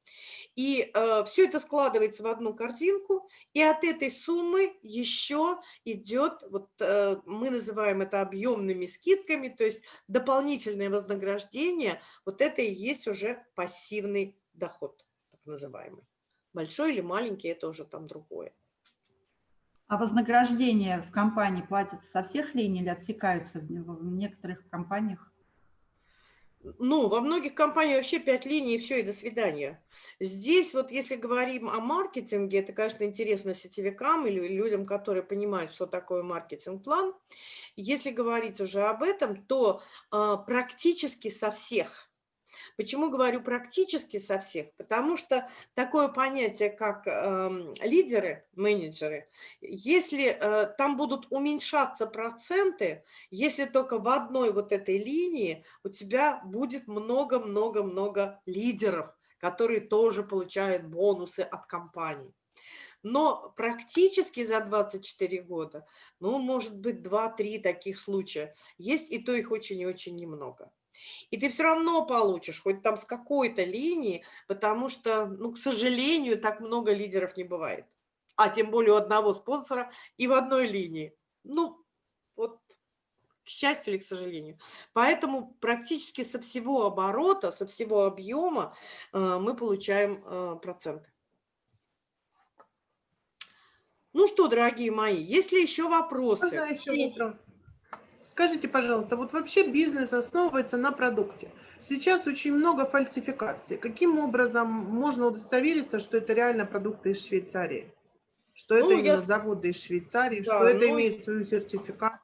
И э, все это складывается в одну картинку, и от этой суммы еще идет, вот э, мы называем это объемными скидками, то есть дополнительное вознаграждение, вот это и есть уже пассивный доход, так называемый. Большой или маленький, это уже там другое. А вознаграждения в компании платятся со всех линий или отсекаются в некоторых компаниях? Ну, во многих компаниях вообще пять линий, и все, и до свидания. Здесь вот если говорим о маркетинге, это, конечно, интересно сетевикам или людям, которые понимают, что такое маркетинг-план. Если говорить уже об этом, то э, практически со всех Почему говорю практически со всех? Потому что такое понятие, как э, лидеры, менеджеры, если э, там будут уменьшаться проценты, если только в одной вот этой линии у тебя будет много-много-много лидеров, которые тоже получают бонусы от компании. Но практически за 24 года, ну, может быть, 2-3 таких случая. Есть, и то их очень и очень немного. И ты все равно получишь, хоть там с какой-то линии, потому что, ну, к сожалению, так много лидеров не бывает. А тем более у одного спонсора и в одной линии. Ну, вот к счастью или к сожалению. Поэтому практически со всего оборота, со всего объема э, мы получаем э, проценты. Ну что, дорогие мои, есть ли еще вопросы? Можно еще вопрос? Скажите, пожалуйста, вот вообще бизнес основывается на продукте. Сейчас очень много фальсификаций. Каким образом можно удостовериться, что это реально продукты из Швейцарии? Что это Ну, именно я- заводы из Швейцарии, Да, что это ну, имеет свою сертификат?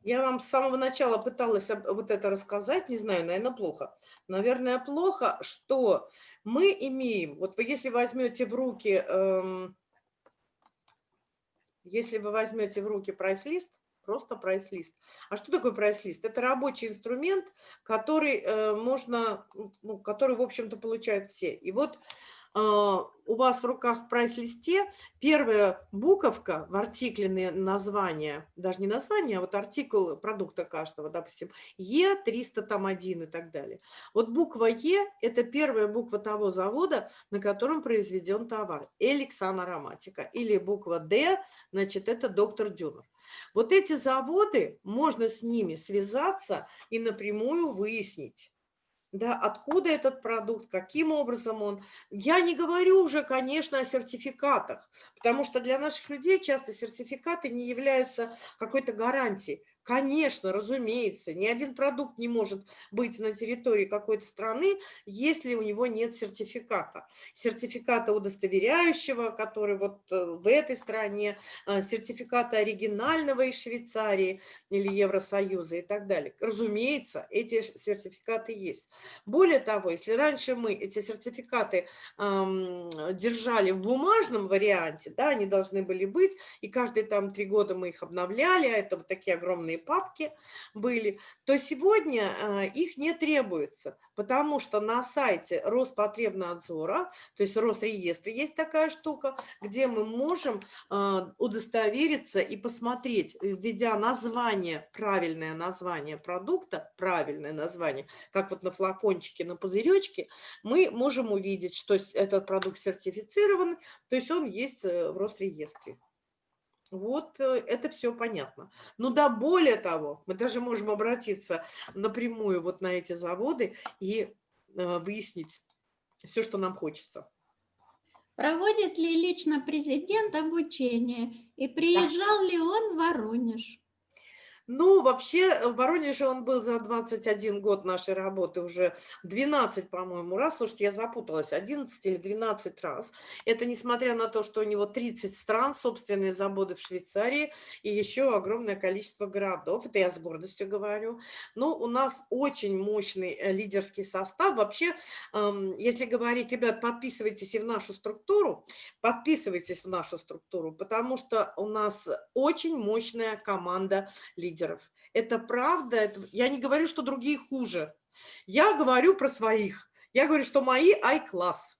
Я вам с самого начала пыталась вот это рассказать, не знаю, наверное, плохо. Наверное, плохо, что мы имеем, вот вы если возьмете в руки, эм, если вы возьмете в руки прайс-лист, просто прайс-лист. А что такое прайс-лист? Это рабочий инструмент, который э, можно, ну, который, в общем-то, получают все. И вот у вас в руках в прайс-листе первая буковка в артикле название, даже не название, а вот артикул продукта каждого, допустим, Е300 там один и так далее. Вот буква Е – это первая буква того завода, на котором произведен товар, Эликсан Ароматика. Или буква Д, значит, это доктор Дюнер. Вот эти заводы, можно с ними связаться и напрямую выяснить, да, откуда этот продукт, каким образом он. Я не говорю уже, конечно, о сертификатах, потому что для наших людей часто сертификаты не являются какой-то гарантией. Конечно, разумеется, ни один продукт не может быть на территории какой-то страны, если у него нет сертификата. Сертификата удостоверяющего, который вот э, в этой стране, э, сертификата оригинального из Швейцарии или Евросоюза и так далее. Разумеется, эти сертификаты есть. Более того, если раньше мы эти сертификаты эм, держали в бумажном варианте, да, они должны были быть, и каждые там три года мы их обновляли, а это вот такие огромные отдельные папки были, то сегодня э, их не требуется, потому что на сайте Роспотребнадзора, то есть Росреестре есть такая штука, где мы можем э, удостовериться и посмотреть, введя название, правильное название продукта, правильное название, как вот на флакончике, на пузыречке, мы можем увидеть, что этот продукт сертифицирован, то есть он есть э, в Росреестре. Вот э, это все понятно. Ну да, более того, мы даже можем обратиться напрямую вот на эти заводы и э, выяснить все, что нам хочется. Проводит ли лично президент обучение и приезжал ли он в Воронеж? Ну, вообще, в Воронеже он был за 21 год нашей работы уже 12, по-моему, раз. Слушайте, я запуталась, 11 или 12 раз. Это несмотря на то, что у него 30 стран, собственные заводы в Швейцарии и еще огромное количество городов. Это я с гордостью говорю. Но у нас очень мощный э, лидерский состав. Вообще, если говорить, ребят, подписывайтесь и в нашу структуру, подписывайтесь в нашу структуру, потому что у нас очень мощная команда лидеров лидеров. Это правда. Это... Я не говорю, что другие хуже. Я говорю про своих. Я говорю, что мои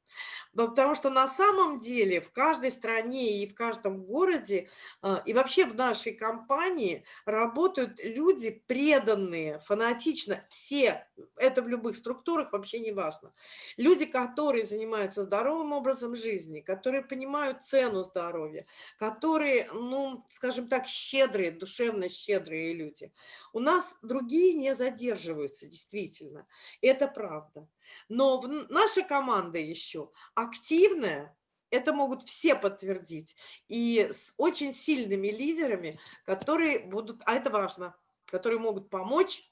I-класс. Потому что на самом деле в каждой стране и в каждом городе, а, и вообще в нашей компании работают люди преданные, фанатично, все, это в любых структурах вообще не важно. Люди, которые занимаются здоровым образом жизни, которые понимают цену здоровья, которые, ну, скажем так, щедрые, душевно щедрые люди. У нас другие не задерживаются, действительно, это правда. Но наша команда еще активная, это могут все подтвердить, и с очень сильными лидерами, которые будут, а это важно, которые могут помочь,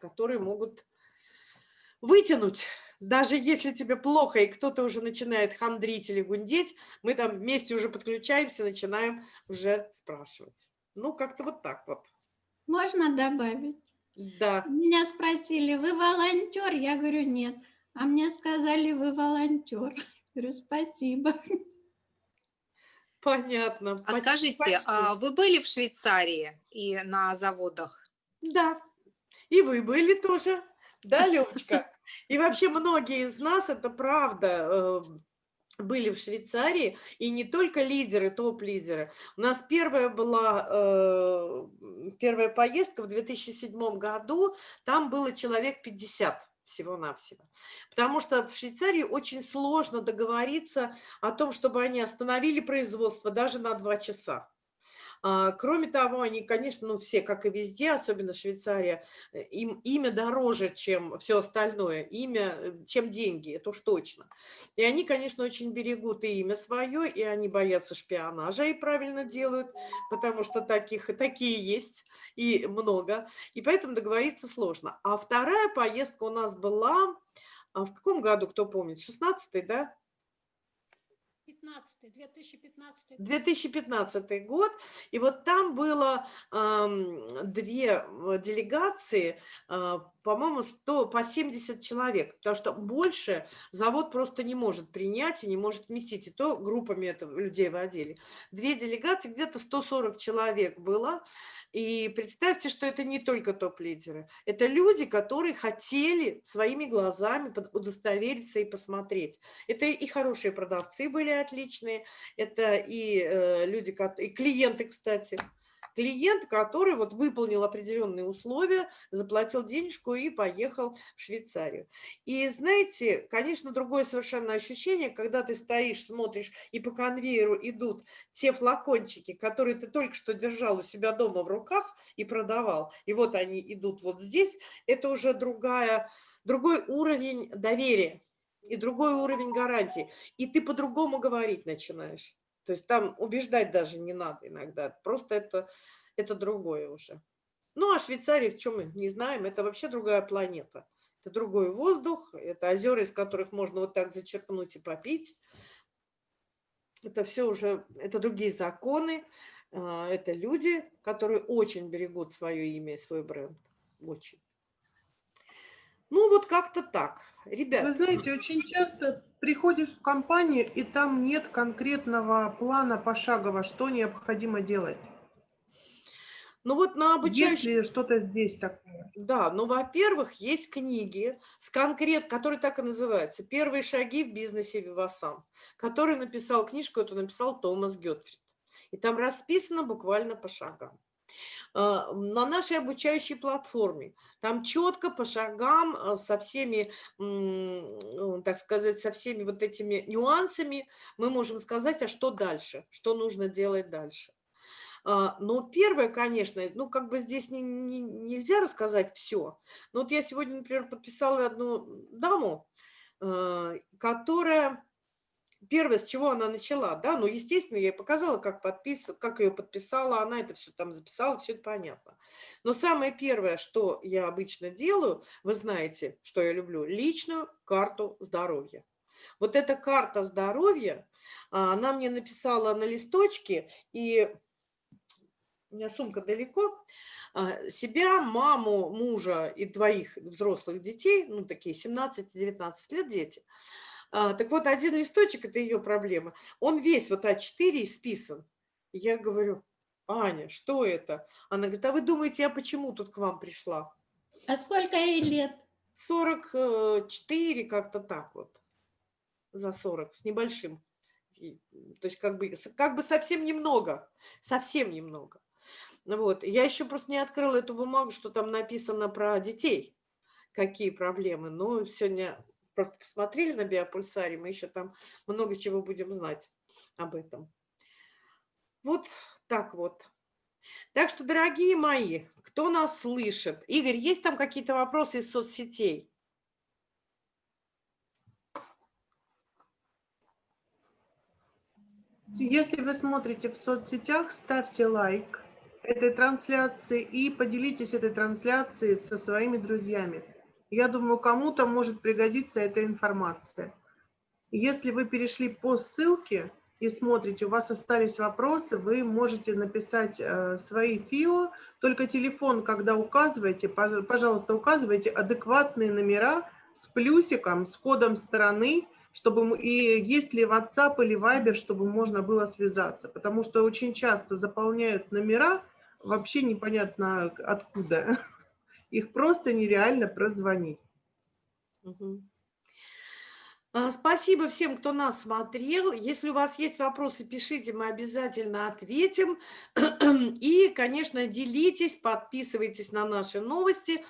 которые могут вытянуть. Даже если тебе плохо, и кто-то уже начинает хандрить или гундеть, мы там вместе уже подключаемся, начинаем уже спрашивать. Ну, как-то вот так вот. Можно добавить? Да. Меня спросили, вы волонтер? Я говорю, нет. А мне сказали, вы волонтер. Говорю, спасибо. Понятно. А скажите, а вы были в Швейцарии и на заводах? Да. И вы были тоже. Да, Левочка? И вообще многие из нас, это правда, э, были в Швейцарии, и не только лидеры, топ-лидеры. У нас первая была, э, первая поездка в 2007 году, там было человек 50 всего-навсего. Потому что в Швейцарии очень сложно договориться о том, чтобы они остановили производство даже на два часа. А, кроме того, они, конечно, ну все, как и везде, особенно Швейцария, э, им имя дороже, чем все остальное, имя, э, чем деньги, это уж точно. И они, конечно, очень берегут и имя свое, и они боятся шпионажа, и правильно делают, потому что таких, такие есть, и много, и поэтому договориться сложно. А вторая поездка у нас была, а в каком году, кто помнит, 16-й, да? 2015, 2015 год. 2015 год. И вот там было э, две делегации, э, по-моему, 100, по 70 человек, потому что больше завод просто не может принять и не может вместить, и то группами это людей водили. Две делегации, где-то 140 человек было, и представьте, что это не только топ-лидеры, это люди, которые хотели своими глазами удостовериться и посмотреть. Это и хорошие продавцы были отличные, это и э, люди, и клиенты, кстати, клиент, который вот выполнил определенные условия, заплатил денежку и поехал в Швейцарию. И знаете, конечно, другое совершенно ощущение, когда ты стоишь, смотришь, и по конвейеру идут те флакончики, которые ты только что держал у себя дома в руках и продавал, и вот они идут вот здесь, это уже другая, другой уровень доверия и другой уровень гарантии. И ты по-другому говорить начинаешь. То есть там убеждать даже не надо иногда, просто это, это другое уже. Ну, а Швейцария, в чем мы не знаем, это вообще другая планета. Это другой воздух, это озера, из которых можно вот так зачерпнуть и попить. Это все уже, это другие законы, а, это люди, которые очень берегут свое имя и свой бренд. Очень. Ну, вот как-то так. Ребята. Вы знаете, очень часто приходишь в компанию, и там нет конкретного плана пошагово, что необходимо делать. Ну вот на обучающих... Если что-то здесь такое. Да, ну, во-первых, есть книги, с конкрет, которые так и называются «Первые шаги в бизнесе Вивасан», который написал книжку, эту написал Томас Гетфрид. И там расписано буквально по шагам. А, На нашей обучающей платформе там четко по шагам а, со всеми, так сказать, со всеми вот этими нюансами мы можем сказать, а что дальше, что нужно делать дальше. А, Но первое, конечно, ну как бы здесь не, не- нельзя рассказать все. Но вот я сегодня, например, подписала одну даму, которая первое, с чего она начала, да, ну, естественно, я ей показала, как, подпис... как ее подписала, она это все там записала, все это понятно. Но самое первое, что я обычно делаю, вы знаете, что я люблю, личную карту здоровья. Вот эта карта здоровья, а, она мне написала на листочке, и у меня сумка далеко, а, себя, маму, мужа и двоих взрослых детей, ну, такие 17-19 лет дети. А, Так вот, один листочек – это ее проблема. Он весь вот А4 исписан. Я говорю, Аня, что это? Она говорит, а вы думаете, я почему тут к вам пришла? А сколько ей лет? 44, как-то так вот, за 40, с небольшим. И, То есть как бы, как бы совсем немного, совсем немного. Вот. Я еще просто не открыла эту бумагу, что там написано про детей, какие проблемы. Но сегодня просто посмотрели на биопульсаре, мы еще там много чего будем знать об этом. Вот так вот. Так что, дорогие мои, кто нас слышит? Игорь, есть там какие-то вопросы из соцсетей? Если вы смотрите в соцсетях, ставьте лайк этой трансляции и поделитесь этой трансляцией со своими друзьями. Я думаю, кому-то может пригодиться эта информация. Если вы перешли по ссылке и смотрите, у вас остались вопросы, вы можете написать э, свои ФИО, только телефон, когда указываете, пож- пожалуйста, указывайте адекватные номера с плюсиком, с кодом страны, чтобы и есть ли WhatsApp или Viber, чтобы можно было связаться, потому что очень часто заполняют номера вообще непонятно откуда. Их просто нереально прозвонить. А, Спасибо всем, кто нас смотрел. Если у вас есть вопросы, пишите, мы обязательно ответим. И, конечно, делитесь, подписывайтесь на наши новости.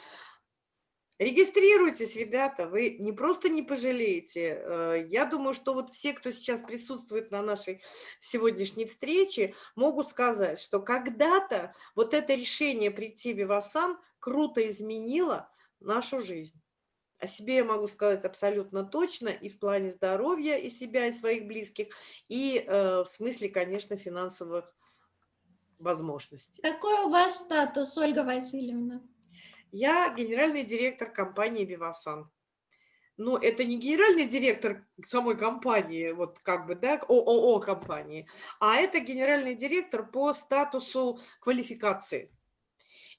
Регистрируйтесь, ребята, вы не просто не пожалеете. Э, Я думаю, что вот все, кто сейчас присутствует на нашей сегодняшней встрече, могут сказать, что когда-то вот это решение прийти в Вивасан круто изменило нашу жизнь. О себе я могу сказать абсолютно точно и в плане здоровья и себя, и своих близких, и э, в смысле, конечно, финансовых возможностей. Какой у вас статус, Ольга Васильевна? Я генеральный директор компании «Вивасан». Но это не генеральный директор самой компании, вот как бы, да, ООО компании, а это генеральный директор по статусу квалификации.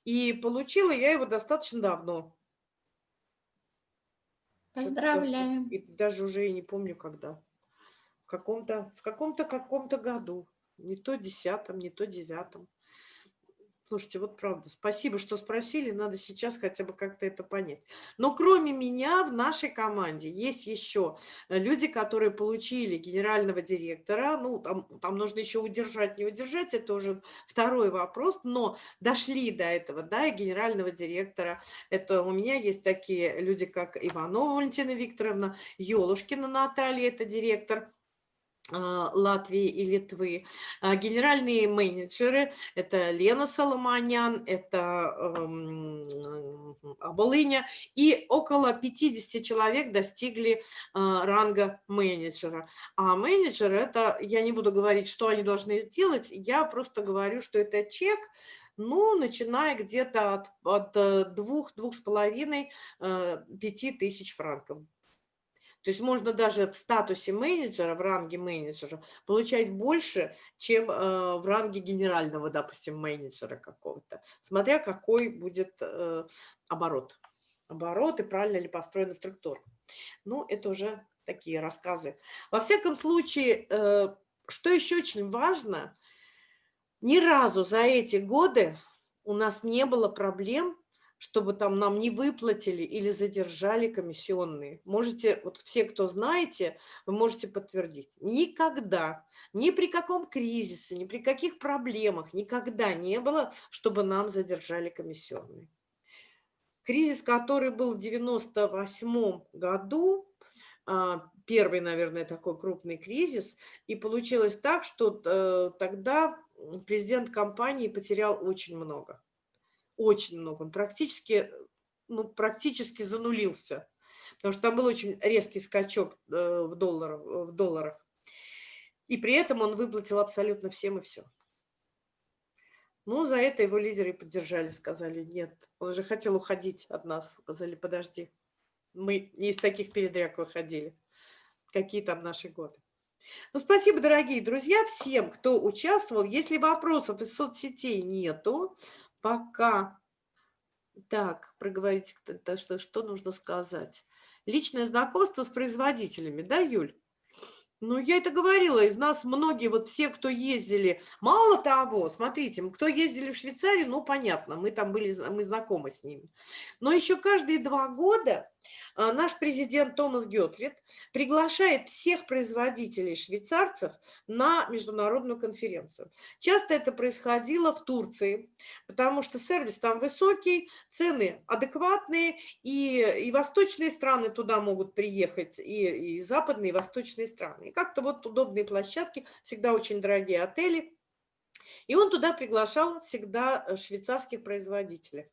И получила я его достаточно давно. Поздравляем. И даже уже и не помню, когда. В каком-то, в каком-то, каком-то году. Не то десятом, не то девятом. Слушайте, вот правда, спасибо, что спросили, надо сейчас хотя бы как-то это понять. Но кроме меня в нашей команде есть еще э, люди, которые получили генерального директора, ну, там, там нужно еще удержать, не удержать, это уже второй вопрос, но дошли до этого, да, и генерального директора. Это у меня есть такие люди, как Иванова Валентина Викторовна, Ёлушкина Наталья, это директор Латвии и Литвы. А, Генеральные менеджеры – это Лена Соломонян, это эм, Волыня, и около 50 человек достигли а, ранга менеджера. А менеджер – это, я не буду говорить, что они должны сделать, я просто говорю, что это чек, ну, начиная где-то от, от э, двух, двух с половиной, э, пяти тысяч франков. То есть можно даже в статусе менеджера, в ранге менеджера получать больше, чем э, в ранге генерального, допустим, менеджера какого-то, смотря какой будет э, оборот. Оборот и правильно ли построена структура. Ну, это уже такие рассказы. Во всяком случае, э, что еще очень важно, ни разу за эти годы у нас не было проблем, чтобы там нам не выплатили или задержали комиссионные. Можете, вот все, кто знаете, вы можете подтвердить. Никогда, ни при каком кризисе, ни при каких проблемах, никогда не было, чтобы нам задержали комиссионные. Кризис, который был в 98 году, а, первый, наверное, такой крупный кризис, и получилось так, что э, тогда президент компании потерял очень много очень много. Он практически, ну, практически занулился, потому что там был очень резкий скачок э, в, долларах, в долларах. И при этом он выплатил абсолютно всем и все. Ну, за это его лидеры поддержали, сказали, нет, он же хотел уходить от нас, сказали, подожди, мы не из таких передряг выходили. Какие там наши годы. Ну, спасибо, дорогие друзья, всем, кто участвовал. Если вопросов из соцсетей нету, пока... Так, проговорить, что, что нужно сказать. Личное знакомство с производителями, да, Юль? Ну, я это говорила, из нас многие, вот все, кто ездили, мало того, смотрите, кто ездили в Швейцарию, ну, понятно, мы там были, мы знакомы с ними. Но еще каждые два года наш президент Томас Гетлит приглашает всех производителей швейцарцев на международную конференцию. Часто это происходило в Турции, потому что сервис там высокий, цены адекватные, и, и восточные страны туда могут приехать, и, и западные, и восточные страны. И как-то вот удобные площадки, всегда очень дорогие отели. И он туда приглашал всегда э, швейцарских производителей.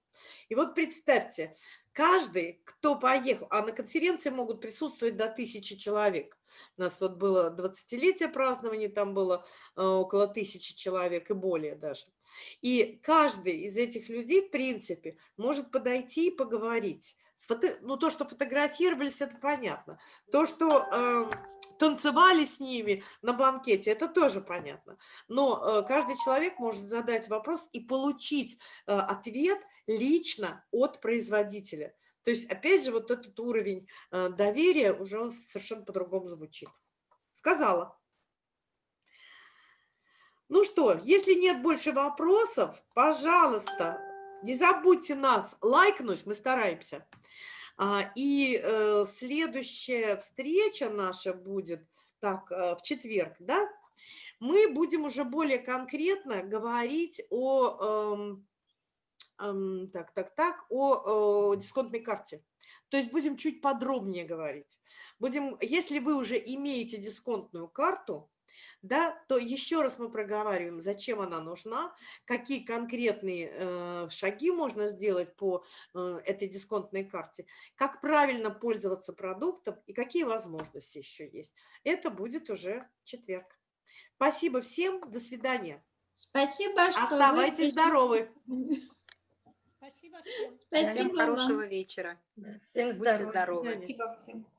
И вот представьте, каждый, кто поехал, а на конференции могут присутствовать до тысячи человек. У нас вот было 20-летие празднования, там было э, около тысячи человек и более даже. И каждый из этих людей, в принципе, может подойти и поговорить. Фото... Ну, то, что фотографировались, это понятно. То, что э, танцевали с ними на банкете, это тоже понятно. Но э, каждый человек может задать вопрос и получить э, ответ лично от производителя. То есть, опять же, вот этот уровень э, доверия уже он совершенно по-другому звучит. Сказала. Ну что, если нет больше вопросов, пожалуйста, не забудьте нас лайкнуть, мы стараемся. А, и э, следующая встреча наша будет так, э, в четверг, да? Мы будем уже более конкретно говорить о, эм, эм, так, так, так, о, дисконтной карте. То есть будем чуть подробнее говорить. Будем, если вы уже имеете дисконтную карту, да, то еще раз мы проговариваем, зачем она нужна, какие конкретные э, шаги можно сделать по э, этой дисконтной карте, как правильно пользоваться продуктом и какие возможности еще есть. Это будет уже четверг. Спасибо всем, до свидания. Спасибо, что Оставайтесь вы... здоровы. Спасибо всем. Спасибо Всем вам. хорошего вечера. Всем Будьте здоровы.